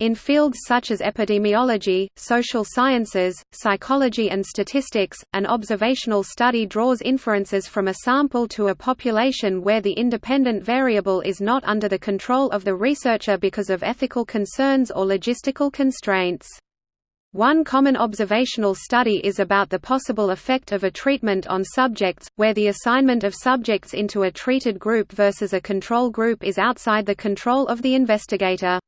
In fields such as epidemiology, social sciences, psychology and statistics, an observational study draws inferences from a sample to a population where the independent variable is not under the control of the researcher because of ethical concerns or logistical constraints. One common observational study is about the possible effect of a treatment on subjects, where the assignment of subjects into a treated group versus a control group is outside the control of the investigator.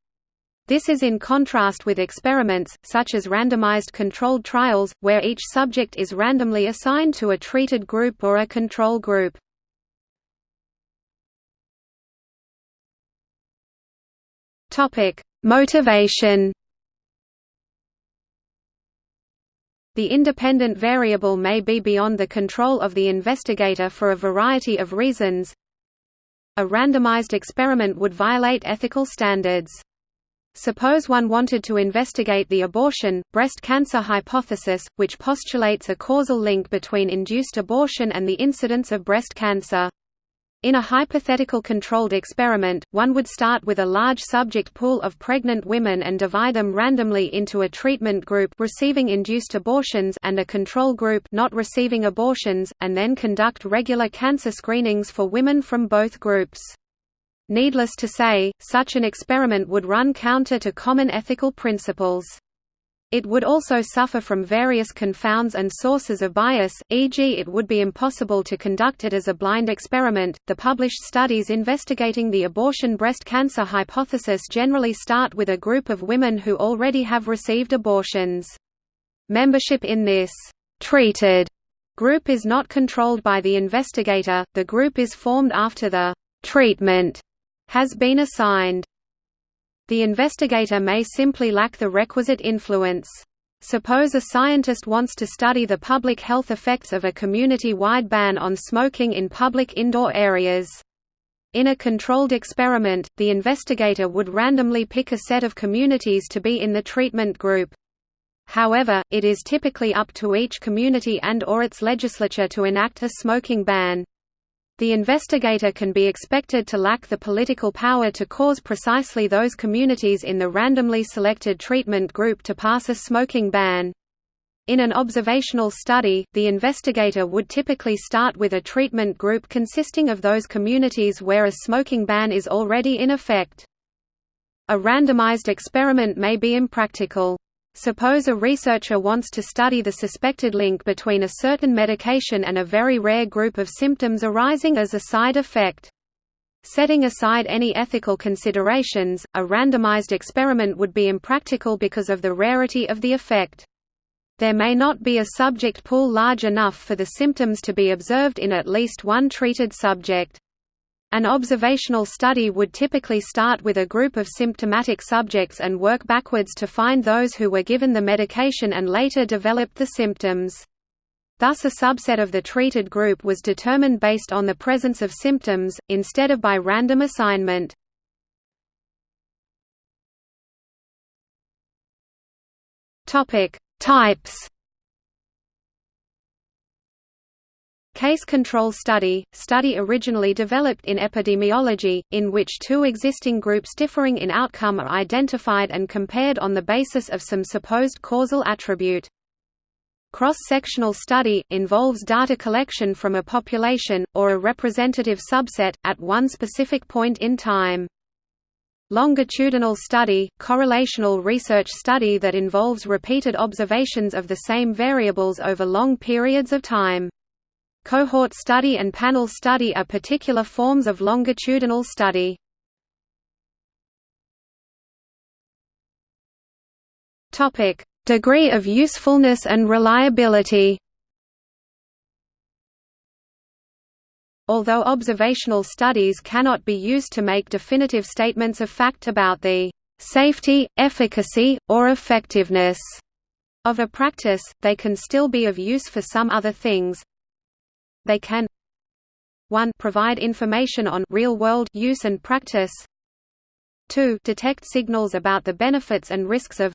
This is in contrast with experiments, such as randomized controlled trials, where each subject is randomly assigned to a treated group or a control group. Motivation The independent variable may be beyond the control of the investigator for a variety of reasons. A randomized experiment would violate ethical standards. Suppose one wanted to investigate the abortion, breast cancer hypothesis, which postulates a causal link between induced abortion and the incidence of breast cancer. In a hypothetical controlled experiment, one would start with a large subject pool of pregnant women and divide them randomly into a treatment group receiving induced abortions and a control group not receiving abortions, and then conduct regular cancer screenings for women from both groups. Needless to say, such an experiment would run counter to common ethical principles. It would also suffer from various confounds and sources of bias, e.g., it would be impossible to conduct it as a blind experiment. The published studies investigating the abortion breast cancer hypothesis generally start with a group of women who already have received abortions. Membership in this treated group is not controlled by the investigator, the group is formed after the treatment has been assigned. The investigator may simply lack the requisite influence. Suppose a scientist wants to study the public health effects of a community-wide ban on smoking in public indoor areas. In a controlled experiment, the investigator would randomly pick a set of communities to be in the treatment group. However, it is typically up to each community and or its legislature to enact a smoking ban. The investigator can be expected to lack the political power to cause precisely those communities in the randomly selected treatment group to pass a smoking ban. In an observational study, the investigator would typically start with a treatment group consisting of those communities where a smoking ban is already in effect. A randomized experiment may be impractical. Suppose a researcher wants to study the suspected link between a certain medication and a very rare group of symptoms arising as a side effect. Setting aside any ethical considerations, a randomized experiment would be impractical because of the rarity of the effect. There may not be a subject pool large enough for the symptoms to be observed in at least one treated subject. An observational study would typically start with a group of symptomatic subjects and work backwards to find those who were given the medication and later developed the symptoms. Thus a subset of the treated group was determined based on the presence of symptoms, instead of by random assignment. Types Case control study – study originally developed in epidemiology, in which two existing groups differing in outcome are identified and compared on the basis of some supposed causal attribute. Cross-sectional study – involves data collection from a population, or a representative subset, at one specific point in time. Longitudinal study – correlational research study that involves repeated observations of the same variables over long periods of time. Cohort study and panel study are particular forms of longitudinal study. Topic: Degree of usefulness and reliability. Although observational studies cannot be used to make definitive statements of fact about the safety, efficacy, or effectiveness of a practice, they can still be of use for some other things, they can 1 provide information on real-world use and practice 2 detect signals about the benefits and risks of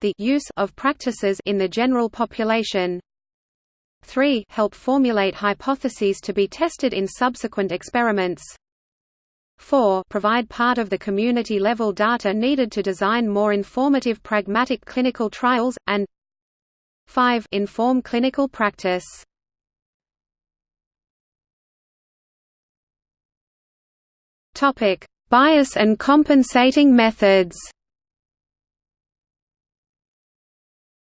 the use of practices in the general population 3 help formulate hypotheses to be tested in subsequent experiments 4 provide part of the community-level data needed to design more informative pragmatic clinical trials, and 5 inform clinical practice. Bias and compensating methods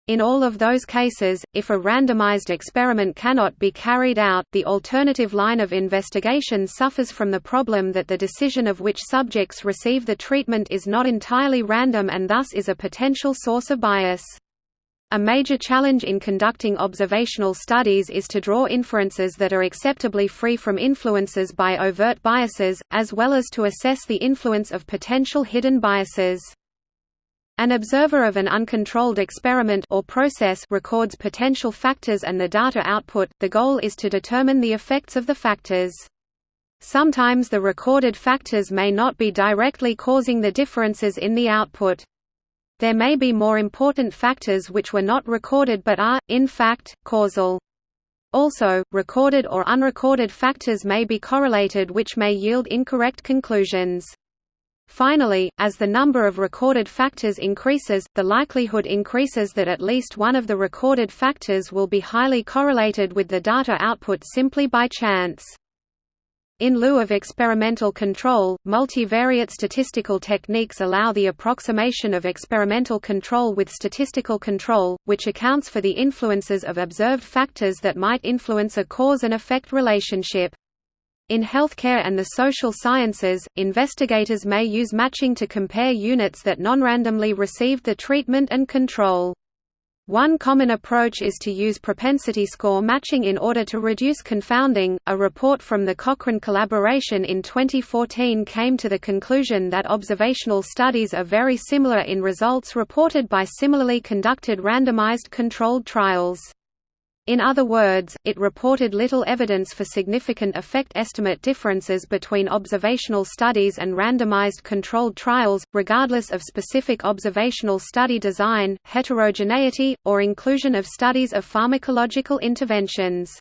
In all of those cases, if a randomized experiment cannot be carried out, the alternative line of investigation suffers from the problem that the decision of which subjects receive the treatment is not entirely random and thus is a potential source of bias. A major challenge in conducting observational studies is to draw inferences that are acceptably free from influences by overt biases, as well as to assess the influence of potential hidden biases. An observer of an uncontrolled experiment or process records potential factors and the data output. The goal is to determine the effects of the factors. Sometimes the recorded factors may not be directly causing the differences in the output. There may be more important factors which were not recorded but are, in fact, causal. Also, recorded or unrecorded factors may be correlated which may yield incorrect conclusions. Finally, as the number of recorded factors increases, the likelihood increases that at least one of the recorded factors will be highly correlated with the data output simply by chance. In lieu of experimental control, multivariate statistical techniques allow the approximation of experimental control with statistical control, which accounts for the influences of observed factors that might influence a cause and effect relationship. In healthcare and the social sciences, investigators may use matching to compare units that non-randomly received the treatment and control. One common approach is to use propensity score matching in order to reduce confounding. A report from the Cochrane collaboration in 2014 came to the conclusion that observational studies are very similar in results reported by similarly conducted randomized controlled trials. In other words, it reported little evidence for significant effect estimate differences between observational studies and randomized controlled trials, regardless of specific observational study design, heterogeneity, or inclusion of studies of pharmacological interventions.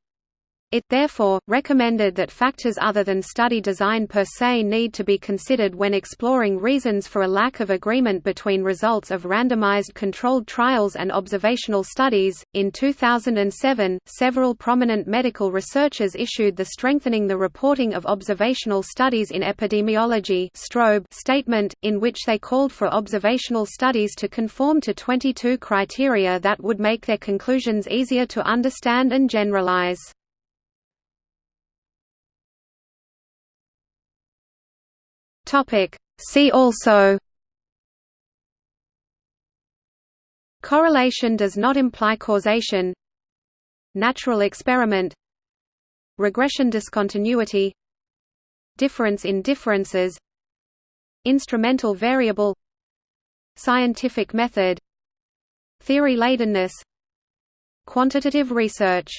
It therefore, recommended that factors other than study design per se need to be considered when exploring reasons for a lack of agreement between results of randomized controlled trials and observational studies. In 2007, several prominent medical researchers issued the Strengthening the Reporting of Observational Studies in Epidemiology statement, in which they called for observational studies to conform to 22 criteria that would make their conclusions easier to understand and generalize. Topic. See also Correlation does not imply causation Natural experiment Regression discontinuity Difference in differences Instrumental variable Scientific method Theory ladenness Quantitative research